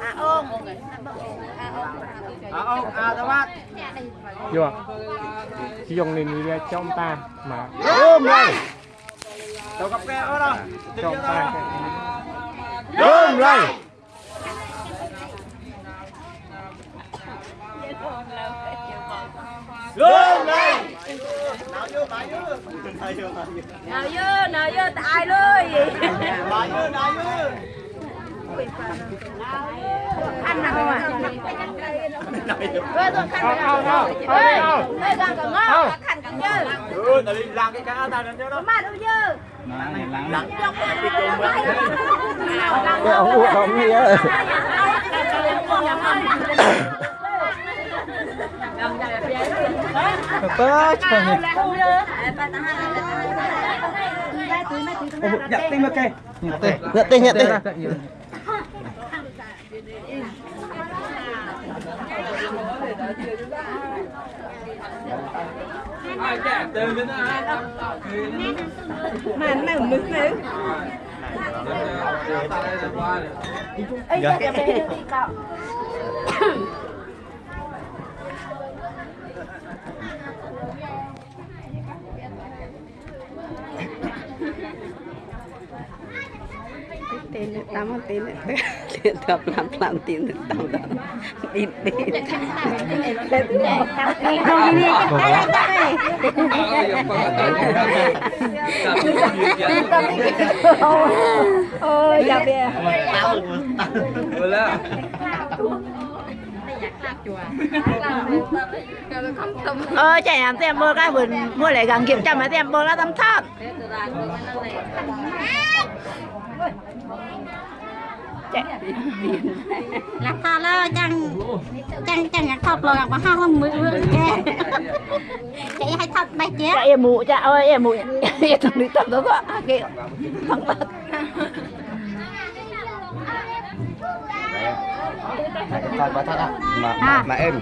à ôm À ông, à tao bắt. Vô Chị dùng này đi cho ông ta mà Ôm lên. Tao gặp keo đó đâu. trong ông ta Ôm lên. Ôm lên. Nào vô. Nào vô, nào vô nào vô tại luôn nào vô, nào vô. ăn nào à Nào vô. ơi tôi khăn Không, không, không, không, ơi không. ơi càng càng ngon khăn càng dơ Ừ, tao đi làm cái cá tao lên cho đó. mà đâu dơ Lặng đi cùng với. Cái ông uống ông gì á Bớt tim ok. Nhật tiền, nhật tiền mà nó mực nữa đi cậu tin được tắm tin được tin được làm làm tin được tắm được tin tin tin tin ôi dạ bè tao rồi là อยากลาบจัวลาบ ờ chạy làm tem bơ cái vườn mua lại gần kiểm tra mà tem bơ cái tắm thấp lạc tha lơ chẳng chẳng chẳng nhạc thọp lò mà ha không mười mười kè chạy hay thọp bài chết chạy em mụ chạy ơi em mụ. Em thằng đi tập đó quá kìa. Thằng tật Thật thật thật. Mà mà em.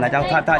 Là cho thật thật